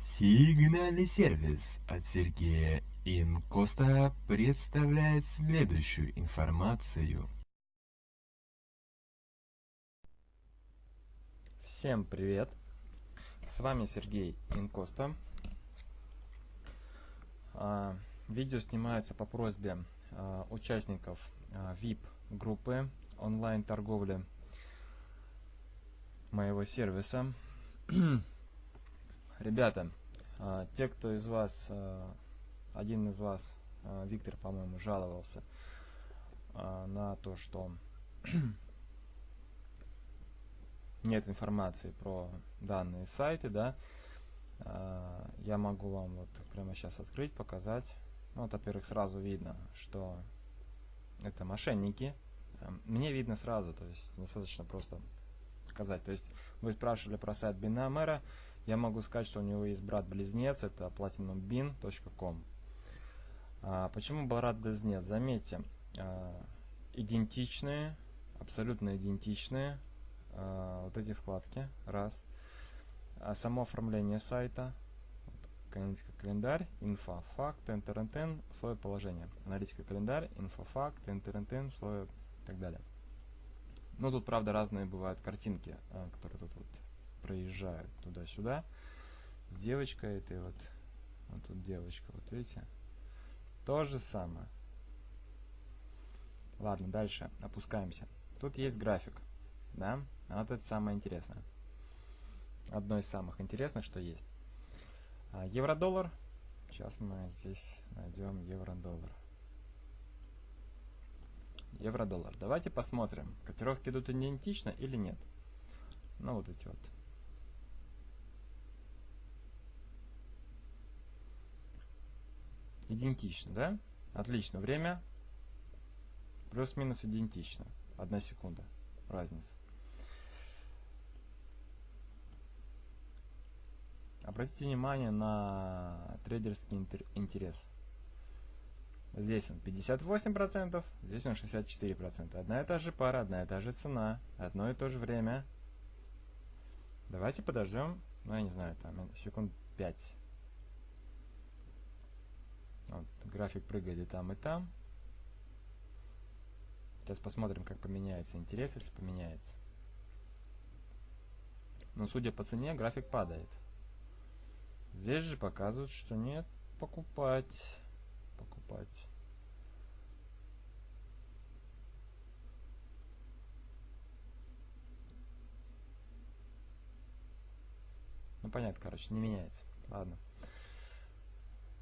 Сигнальный сервис от Сергея Инкоста представляет следующую информацию. Всем привет! С вами Сергей Инкоста. А, видео снимается по просьбе а, участников VIP-группы а, онлайн-торговли моего сервиса. Ребята, те, кто из вас, один из вас, Виктор, по-моему, жаловался на то, что нет информации про данные сайты, да, я могу вам вот прямо сейчас открыть, показать. Ну, вот, во-первых, сразу видно, что это мошенники. Эм, мне видно сразу, то есть достаточно просто сказать. То есть вы спрашивали про сайт Binamera, я могу сказать, что у него есть брат-близнец, это platinumbin.com. А, почему брат-близнец? Заметьте, а, идентичные, абсолютно идентичные а, вот эти вкладки, раз. А само оформление сайта, аналитика календарь, инфа, факт, enter, условия положения. Аналитика календарь, инфа, факт, enter, условия и так далее. Ну, тут, правда, разные бывают картинки, которые тут вот проезжают туда-сюда. С девочкой этой вот, вот тут девочка, вот видите. То же самое. Ладно, дальше опускаемся. Тут есть график, да, вот это самое интересное. Одно из самых интересных, что есть. А, евро-доллар. Сейчас мы здесь найдем евро-доллар. Евро-доллар. Давайте посмотрим, котировки идут идентично или нет. Ну, вот эти вот. Идентично, да? Отлично. Время плюс-минус идентично. Одна секунда. Разница. Обратите внимание на трейдерский интерес. Здесь он 58%, здесь он 64%. Одна и та же пара, одна и та же цена, одно и то же время. Давайте подождем, ну я не знаю, там секунд 5. Вот, график прыгает и там, и там. Сейчас посмотрим, как поменяется интерес, если поменяется. Но судя по цене, график падает. Здесь же показывают, что нет, покупать, покупать. Ну, понятно, короче, не меняется. Ладно.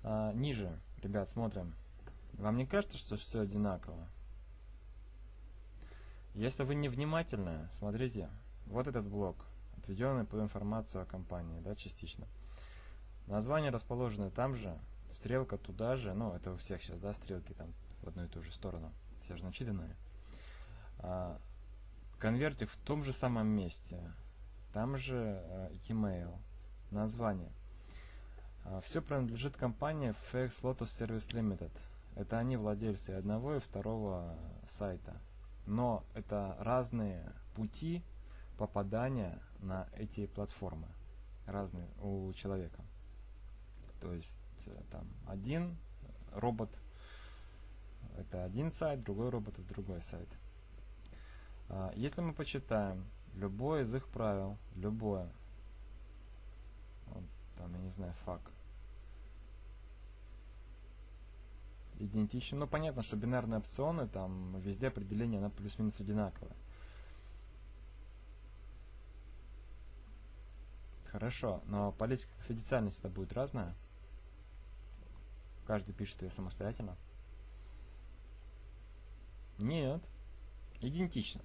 А, ниже, ребят, смотрим. Вам не кажется, что все одинаково? Если вы невнимательны, смотрите, вот этот блок, отведенный под информацию о компании, да, частично. Название расположено там же, стрелка туда же, ну, это у всех сейчас, да, стрелки там в одну и ту же сторону, все же начитанные. А, конвертик в том же самом месте, там же а, e-mail, название. А, все принадлежит компании FX Lotus Service Limited. Это они владельцы одного и второго сайта. Но это разные пути попадания на эти платформы. Разные у человека. То есть э, там один робот это один сайт, другой робот это другой сайт. А, если мы почитаем любое из их правил, любое, вот, там, я не знаю, фак, идентично, ну понятно, что бинарные опционы, там везде определение, на плюс-минус одинаковое. Хорошо, но политика конфиденциальности будет разная. Каждый пишет ее самостоятельно. Нет. Идентично.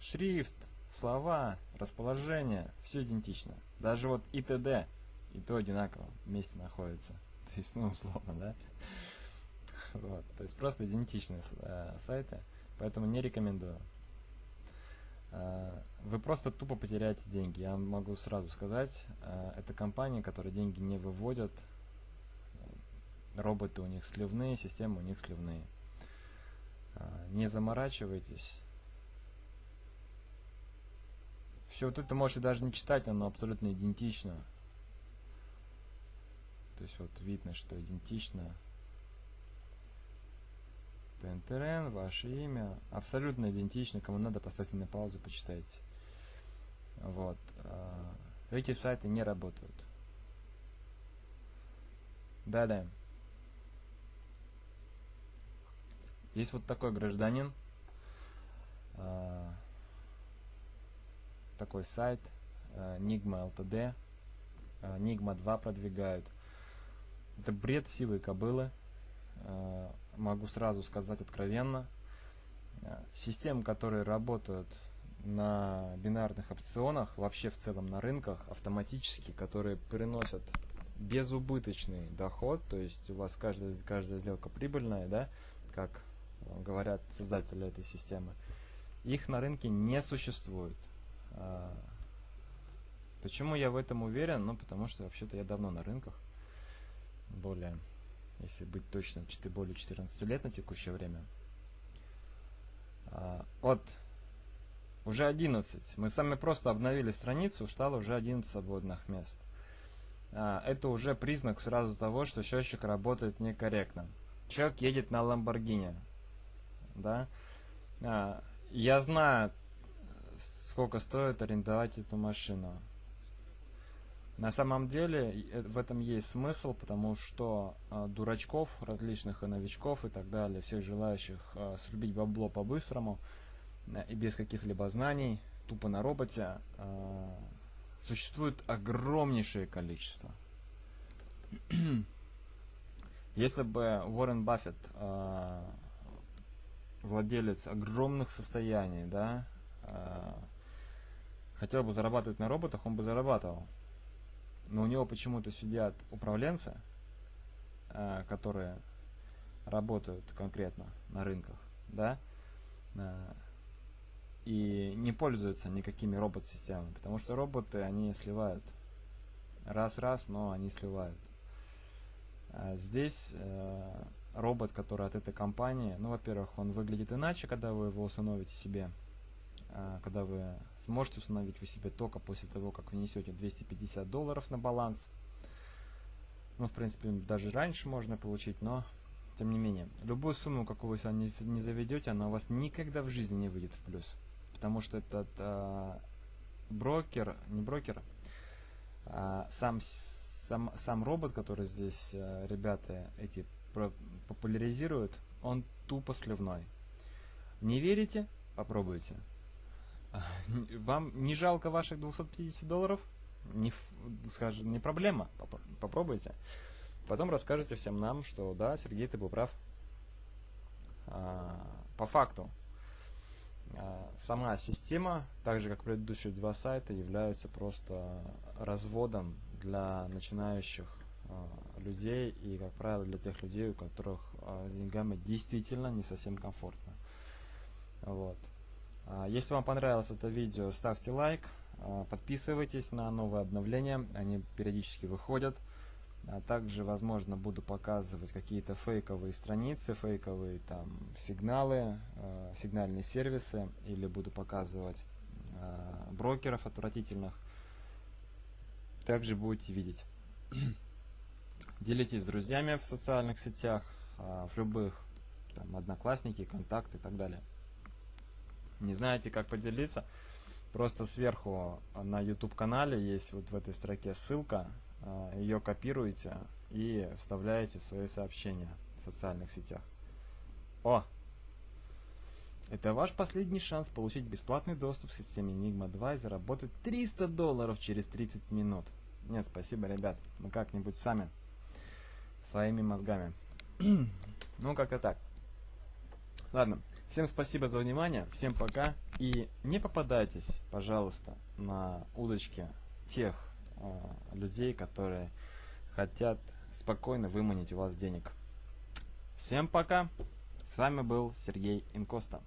Шрифт, слова, расположение, все идентично. Даже вот и т.д. и то одинаково вместе находится. То есть, ну, условно, да? Вот. То есть просто идентичные э, сайты, поэтому не рекомендую. Э, вы просто тупо потеряете деньги. Я могу сразу сказать, э, это компании, которые деньги не выводят, роботы у них сливные, системы у них сливные. Не заморачивайтесь. Все вот это можете даже не читать, оно абсолютно идентично. То есть вот видно, что идентично. ТНТРН, ваше имя. Абсолютно идентично. Кому надо, поставьте на паузу, почитайте. Вот. А, эти сайты не работают. Да-да. Есть вот такой гражданин. А, такой сайт. Nigma LTD. Nigma 2 продвигают. Это бред сивой кобылы. А, могу сразу сказать откровенно. Системы, которые работают на бинарных опционах, вообще в целом на рынках, автоматически, которые приносят безубыточный доход, то есть у вас каждая, каждая сделка прибыльная, да, как говорят создатели этой системы, их на рынке не существует. Почему я в этом уверен? Ну, потому что вообще-то я давно на рынках, более, если быть точным, более 14 лет на текущее время. А, вот уже 11. Мы сами просто обновили страницу, стало уже 11 свободных мест. А, это уже признак сразу того, что счетчик работает некорректно. Человек едет на Ламборгини. Да? А, я знаю, сколько стоит арендовать эту машину. На самом деле э, в этом есть смысл, потому что э, дурачков, различных и новичков и так далее, всех желающих э, срубить бабло по-быстрому э, и без каких-либо знаний, тупо на роботе, э, существует огромнейшее количество. Если бы Уоррен Баффет, э, владелец огромных состояний, да, э, хотел бы зарабатывать на роботах, он бы зарабатывал. Но у него почему-то сидят управленцы, э, которые работают конкретно на рынках, да, э, и не пользуются никакими робот-системами, потому что роботы, они сливают. Раз-раз, но они сливают. А здесь э, робот, который от этой компании, ну, во-первых, он выглядит иначе, когда вы его установите себе. Э, когда вы сможете установить вы себе только после того, как внесете 250 долларов на баланс. Ну, в принципе, даже раньше можно получить, но тем не менее. Любую сумму, какую вы не, не заведете, она у вас никогда в жизни не выйдет в плюс потому что этот э, брокер, не брокер, а сам, сам, сам робот, который здесь э, ребята эти популяризируют, он тупо сливной. Не верите? Попробуйте. Вам не жалко ваших 250 долларов? Не, скажем, не проблема. Попробуйте. Потом расскажете всем нам, что да, Сергей, ты был прав. А, по факту, а, сама система, так же как предыдущие два сайта, являются просто разводом для начинающих а, людей и, как правило, для тех людей, у которых с деньгами действительно не совсем комфортно. Вот. Если вам понравилось это видео, ставьте лайк, подписывайтесь на новые обновления, они периодически выходят. А также, возможно, буду показывать какие-то фейковые страницы, фейковые там сигналы, э, сигнальные сервисы, или буду показывать брокеров отвратительных. Также будете видеть. Делитесь с друзьями в социальных сетях, в любых, там, одноклассники, контакты и так далее. Не знаете, как поделиться? Просто сверху на YouTube канале есть вот в этой строке ссылка, а, ее копируете и вставляете в свои сообщения в социальных сетях. О! Это ваш последний шанс получить бесплатный доступ к системе Enigma 2 и заработать 300 долларов через 30 минут. Нет, спасибо, ребят. Мы как-нибудь сами. Своими мозгами. ну, как-то так. Ладно. Всем спасибо за внимание. Всем пока. И не попадайтесь, пожалуйста, на удочки тех а, людей, которые хотят спокойно выманить у вас денег. Всем пока! С вами был Сергей Инкоста.